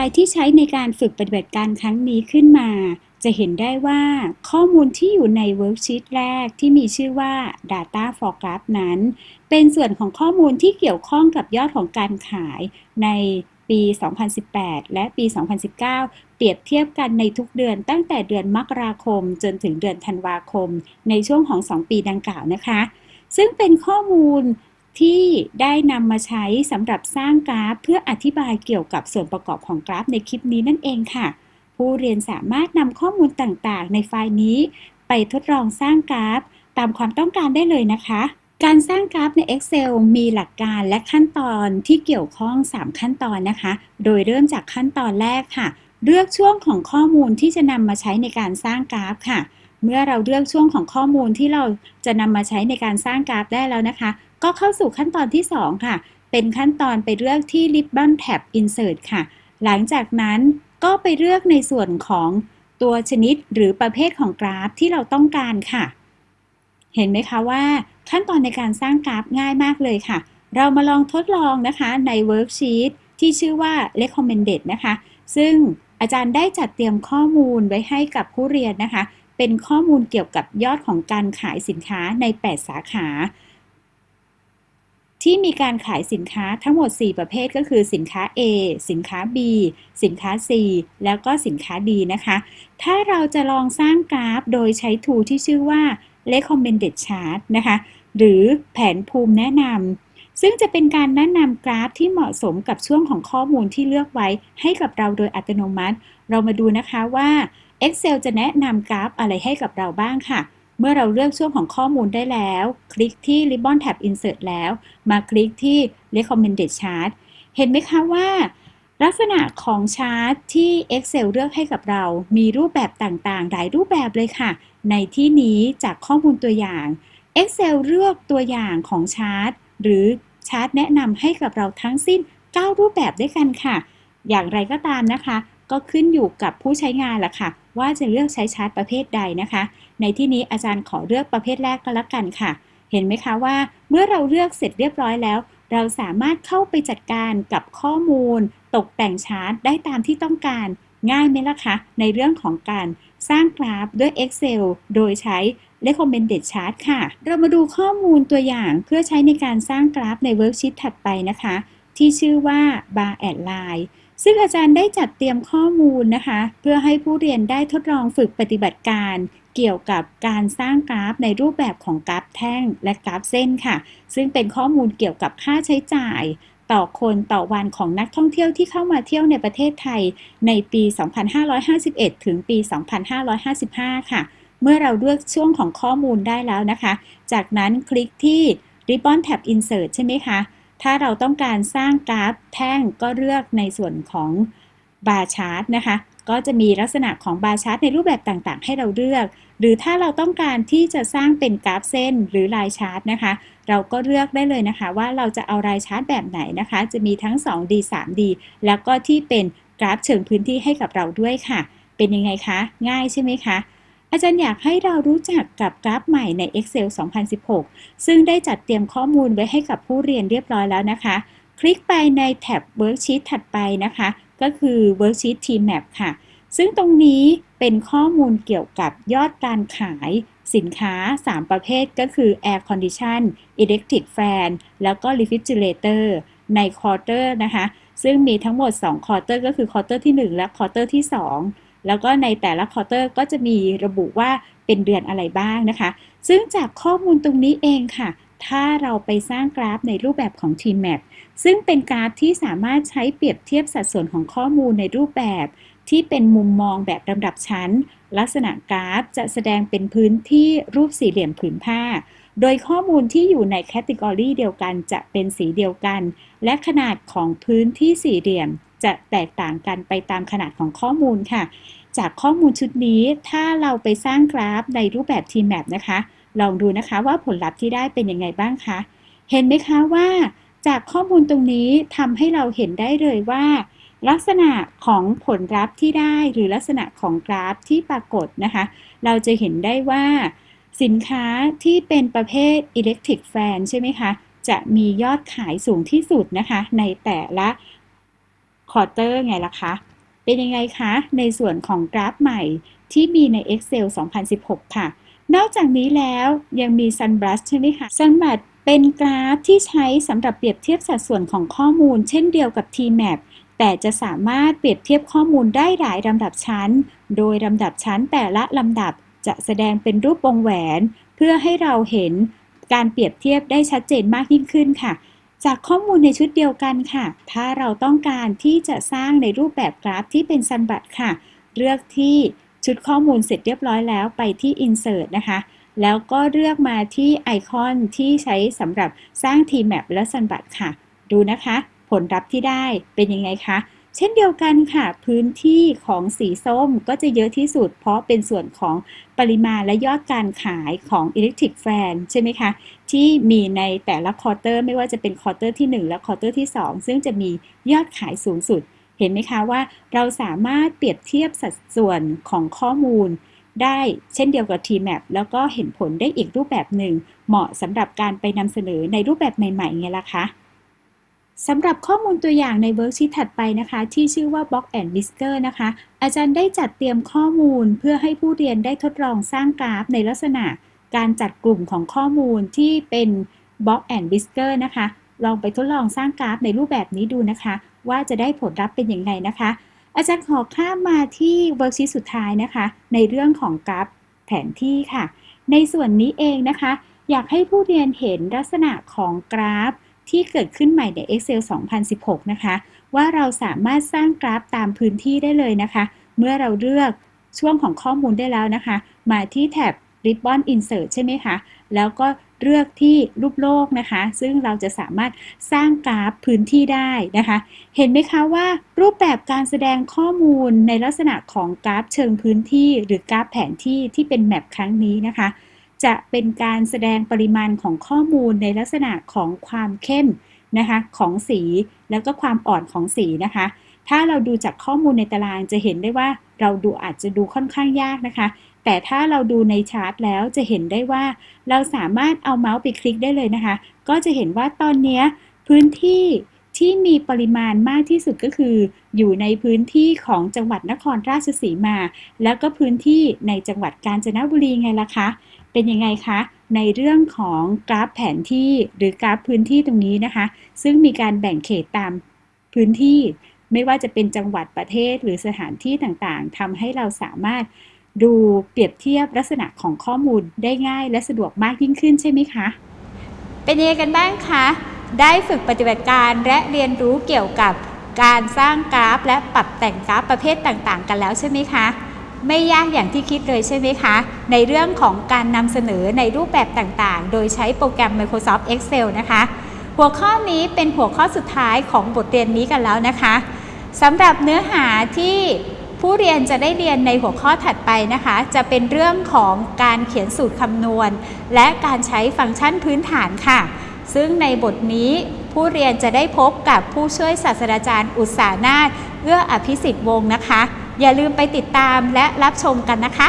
ไฟล์ที่ใช้ในการฝึกปฏิบัติการครั้งนี้ขึ้นมา จะเห็นได้ว่าข้อมูลที่อยู่ใน worksheet แรกที่มีชื่อว่า Data for Graph นั้น เป็นส่วนของข้อมูลที่เกี่ยวข้องกับยอดของการขายในปี 2018 และปี 2019 เปรียบเทียบกันในทุกเดือนตั้งแต่เดือนมกราคม จนถึงเดือนธันวาคม ในช่วงของ 2 ปีดังกล่าวนะคะ ซึ่งเป็นข้อมูล ที่ได้นำมาใช้สำหรับสร้างกราฟ เพื่ออธิบายเกี่ยวกับส่วนประกอบของกราฟในคลิปนี้นั่นเองค่ะ ผู้เรียนสามารถนำข้อมูลต่างๆ ในไฟล์นี้ ไปทดลองสร้างกราฟ ตามความต้องการได้เลยนะคะ การสร้างกราฟใน Excel มีหลักการและขั้นตอนที่เกี่ยวข้อง 3 ขั้นตอนนะคะ โดยเริ่มจากขั้นตอนแรกค่ะ เลือกช่วงของข้อมูลที่จะนำมาใช้ในการสร้างกราฟค่ะ เมื่อเราเลือกช่วงของข้อมูลที่เราจะนำมาใช้ในการสร้างกราฟได้แล้วนะคะ ก็เข้าสู่ขั้นตอนที่ 2 ค่ะ เป็นขั้นตอนไปเลือกที่ Ribbon Tab Insert ค่ะ หลังจากนั้นก็ไปเลือกในส่วนของตัวชนิดหรือประเภทของกราฟที่เราต้องการค่ะ เห็นไหมคะว่าขั้นตอนในการสร้างกราฟง่ายมากเลยค่ะ เรามาลองทดลองนะคะใน Worksheet ที่ชื่อว่า Recommended นะคะ ซึ่งอาจารย์ได้จัดเตรียมข้อมูลไว้ให้กับผู้เรียนนะคะ เป็นข้อมูลเกี่ยวกับยอดของการขายสินค้าใน 8 สาขา ที่มีการขายสินค้าทั้งหมด 4 ประเภทก็คือสินค้า A สินค้า B สินค้า C แล้วก็สินค้า D นะคะ ถ้าเราจะลองสร้างกราฟโดยใช้ทูที่ชื่อว่า recommended chart นะคะ หรือแผนภูมิแนะนำ ซึ่งจะเป็นการแนะนำกราฟที่เหมาะสมกับช่วงของข้อมูลที่เลือกไว้ให้กับเราโดยอัตโนมัติ เรามาดูนะคะว่า Excel จะแนะนำกราฟอะไรให้กับเราบ้างค่ะ เมื่อเราเลือกช่วงของข้อมูลได้แล้ว คลิกที่ Ribbon Tab Insert แล้ว มาคลิกที่ Recommended Chart เห็นไหมคะว่า ลักษณะของชาร์ตที่ Excel เลือกให้กับเรา มีรูปแบบต่างๆ หลายรูปแบบเลยค่ะ ในที่นี้จากข้อมูลตัวอย่าง Excel เลือกตัวอย่างของชาร์ตหรือชาร์ตแนะนำให้กับเราทั้งสิ้น 9 รูปแบบด้วยกันค่ะ อย่างไรก็ตามนะคะ ก็ขึ้นอยู่กับผู้ใช้งานละค่ะ ว่าจะเลือกใช้ชาร์ตประเภทใดนะคะ ในที่นี้อาจารย์ขอเลือกประเภทแรกก็แล้วกันค่ะ เห็นไหมคะว่า เมื่อเราเลือกเสร็จเรียบร้อยแล้ว เราสามารถเข้าไปจัดการกับข้อมูล ตกแต่งชาร์ตได้ตามที่ต้องการ ง่ายไหมล่ะคะ ในเรื่องของการสร้างกราฟด้วย Excel โดยใช้ recommended chart ค่ะ เรามาดูข้อมูลตัวอย่างเพื่อใช้ในการสร้างกราฟใน worksheet ถัดไปนะคะ ที่ชื่อว่า bar and line ซึ่งอาจารย์ได้จัดเตรียมข้อมูลนะคะ เพื่อให้ผู้เรียนได้ทดลองฝึกปฏิบัติการ เกี่ยวกับการสร้างกราฟในรูปแบบของกราฟแท่งและกราฟเส้นค่ะ ซึ่งเป็นข้อมูลเกี่ยวกับค่าใช้จ่าย ต่อคนต่อวันของนักท่องเที่ยวที่เข้ามาเที่ยวในประเทศไทย ในปี 2551 ถึงปี 2555 ค่ะ เมื่อเราเลือกช่วงของข้อมูลได้แล้วนะคะ จากนั้นคลิกที่ Ribbon Tab Insert ใช่ไหมคะ ถ้าเราต้องการสร้างกราฟแท่งก็เลือกในส่วนของ bar chart นะคะ ก็จะมีลักษณะของ bar chart ในรูปแบบต่างๆ ให้เราเลือก หรือถ้าเราต้องการที่จะสร้างเป็นกราฟเส้นหรือ line chart นะคะ เราก็เลือกได้เลยนะคะ ว่าเราจะเอา line chart แบบไหนนะคะ จะมีทั้ง 2D 3D แล้วก็ที่เป็นกราฟเชิงพื้นที่ให้กับเราด้วยค่ะ เป็นยังไงคะ ง่ายใช่ไหมคะ อาจารย์อยากให้เรารู้จักกับกราฟใหม่ใน Excel 2016 ซึ่งได้จัดเตรียมข้อมูลไว้ให้กับผู้เรียนเรียบร้อยแล้วนะคะ คลิกไปในแท็บ Worksheet ถัดไปนะคะ ก็คือ Worksheet Team Map ค่ะ ซึ่งตรงนี้เป็นข้อมูลเกี่ยวกับยอดการขายสินค้า 3 ประเภทก็คือ Air Condition Electric Fan แล้วก็ Refrigerator ใน Quarter นะคะ ซึ่งมีทั้งหมด2 Quarter ก็คือ Quarter ที่ 1 และ Quarter ที่ 2 แล้วก็ในแต่ละ quarter ก็จะมีระบุว่าเป็นเดือนอะไรบ้างนะคะ ซึ่งจากข้อมูลตรงนี้เองค่ะ ถ้าเราไปสร้างกราฟในรูปแบบของ Treemap ซึ่งเป็นกราฟที่สามารถใช้เปรียบเทียบสัดส่วนของข้อมูลในรูปแบบ ที่เป็นมุมมองแบบลำดับชั้น ลักษณะกราฟจะแสดงเป็นพื้นที่รูปสี่เหลี่ยมผืนผ้า โดยข้อมูลที่อยู่ในแคตตากรีเดียวกันจะเป็นสีเดียวกัน และขนาดของพื้นที่สี่เหลี่ยม จะแตกต่างกันไปตามขนาดของข้อมูลค่ะ จากข้อมูลชุดนี้ถ้าเราไปสร้างกราฟในรูปแบบ T-map นะคะ ลองดูนะคะว่าผลลัพธ์ที่ได้เป็นยังไงบ้างคะ เห็นไหมคะว่า จากข้อมูลตรงนี้ทำให้เราเห็นได้เลยว่า ลักษณะของผลลัพธ์ที่ได้หรือลักษณะของกราฟที่ปรากฏนะคะ เราจะเห็นได้ว่า สินค้าที่เป็นประเภท Electric Fan ใช่ไหมคะจะมียอดขายสูงที่สุดนะคะ ในแต่ละ ควอเตอร์ไงล่ะคะ เป็นยังไงคะ ในส่วนของกราฟใหม่ที่มีใน Excel 2016 ค่ะ นอกจากนี้แล้วยังมี Sunbrush ใช่ไหมคะ Sunbrush เป็นกราฟที่ใช้สำหรับเปรียบเทียบสัดส่วนของข้อมูล เช่นเดียวกับ Tmap แต่จะสามารถเปรียบเทียบข้อมูลได้หลายลำดับชั้น โดยลำดับชั้นแต่ละลำดับจะแสดงเป็นรูปวงแหวน เพื่อให้เราเห็นการเปรียบเทียบได้ชัดเจนมากยิ่งขึ้นค่ะ จากข้อมูลในชุดเดียวกันค่ะ ถ้าเราต้องการที่จะสร้างในรูปแบบกราฟที่เป็นซันบัตค่ะ เลือกที่ชุดข้อมูลเสร็จเรียบร้อยแล้วไปที่ Insert นะคะ แล้วก็เลือกมาที่ไอคอนที่ใช้สำหรับสร้าง Tmap และ Sunbat ค่ะ ดูนะคะ ผลลัพธ์ที่ได้เป็นยังไงคะ เช่นเดียวกันค่ะ พื้นที่ของสีส้มก็จะเยอะที่สุด เพราะเป็นส่วนของปริมาณและยอดการขายของ Electric Fan ใช่ไหมคะ ที่มีในแต่ละ quarter ไม่ว่าจะเป็น quarter ที่ 1 และ quarter ที่ 2 ซึ่งจะมียอดขายสูงสุด เห็นไหมคะว่าเราสามารถเปรียบเทียบสัดส่วนของข้อมูลได้เช่นเดียวกับ Treemap แล้วก็เห็นผลได้อีกรูปแบบหนึ่ง เหมาะสำหรับการไปนำเสนอในรูปแบบใหม่ๆไงล่ะคะ สำหรับข้อมูลตัวอย่างใน worksheet ถัดไปนะคะ ที่ชื่อว่า Box and Whisker นะคะ อาจารย์ได้จัดเตรียมข้อมูลเพื่อให้ผู้เรียนได้ทดลองสร้างกราฟในลักษณะการจัดกลุ่มของข้อมูลที่เป็น Box and Whisker นะคะ ลองไปทดลองสร้างกราฟในรูปแบบนี้ดูนะคะ ว่าจะได้ผลลัพธ์เป็นอย่างไรนะคะ อาจารย์ขอข้ามมาที่ worksheet สุดท้ายนะคะ ในเรื่องของกราฟแผนที่ค่ะ ในส่วนนี้เองนะคะ อยากให้ผู้เรียนเห็นลักษณะของกราฟ ที่เกิดขึ้นใหม่ใน Excel 2016 นะคะ ว่าเราสามารถสร้างกราฟตามพื้นที่ได้เลยนะคะ เมื่อเราเลือกช่วงของข้อมูลได้แล้วนะคะ มาที่แท็บ Ribbon Insert ใช่ไหมคะ แล้วก็เลือกที่รูปโลกนะคะ ซึ่งเราจะสามารถสร้างกราฟพื้นที่ได้นะคะ เห็นไหมคะว่ารูปแบบการแสดงข้อมูลในลักษณะของกราฟเชิงพื้นที่ หรือกราฟแผนที่ที่เป็นแมปครั้งนี้นะคะ จะเป็นการแสดงปริมาณของข้อมูลในลักษณะของความเข้มนะคะของสีแล้วก็ความอ่อนของสีนะคะ ถ้าเราดูจากข้อมูลในตารางจะเห็นได้ว่าเราดูอาจจะดูค่อนข้างยากนะคะ แต่ถ้าเราดูในชาร์ตแล้วจะเห็นได้ว่า เราสามารถเอาเมาส์ไปคลิกได้เลยนะคะ ก็จะเห็นว่าตอนนี้พื้นที่ที่มีปริมาณมากที่สุดก็คือ อยู่ในพื้นที่ของจังหวัดนครราชสีมา แล้วก็พื้นที่ในจังหวัดกาญจนบุรีไงล่ะคะ เป็นยังไงคะในเรื่องของกราฟแผนที่หรือกราฟพื้นที่ตรงนี้นะคะ ซึ่งมีการแบ่งเขตตามพื้นที่ ไม่ว่าจะเป็นจังหวัดประเทศหรือสถานที่ต่างๆทำให้เราสามารถดูเปรียบเทียบลักษณะของข้อมูลได้ง่ายและสะดวกมากยิ่งขึ้นใช่ไหมคะ เป็นยังไงกันบ้างคะ ได้ฝึกปฏิบัติการและเรียนรู้เกี่ยวกับการสร้างกราฟ และปรับแต่งกราฟประเภทต่างๆ กันแล้วใช่ไหมคะ ไม่ยากอย่างที่คิดเลยใช่ไหมคะ ในเรื่องของการนำเสนอในรูปแบบต่างๆ โดยใช้โปรแกรม Microsoft Excel นะคะ หัวข้อนี้เป็นหัวข้อสุดท้ายของบทเรียนนี้กันแล้วนะคะสำหรับเนื้อหาที่ผู้เรียนจะได้เรียนในหัวข้อถัดไปนะคะ จะเป็นเรื่องของการเขียนสูตรคำนวณ และการใช้ฟังก์ชันพื้นฐานค่ะ ซึ่งในบทนี้ผู้เรียนจะได้พบกับผู้ช่วยศาสตราจารย์อุตสานาถเอื้ออภิสิทธิ์วงศ์นะคะ อย่าลืมไปติดตามและรับชมกันนะคะ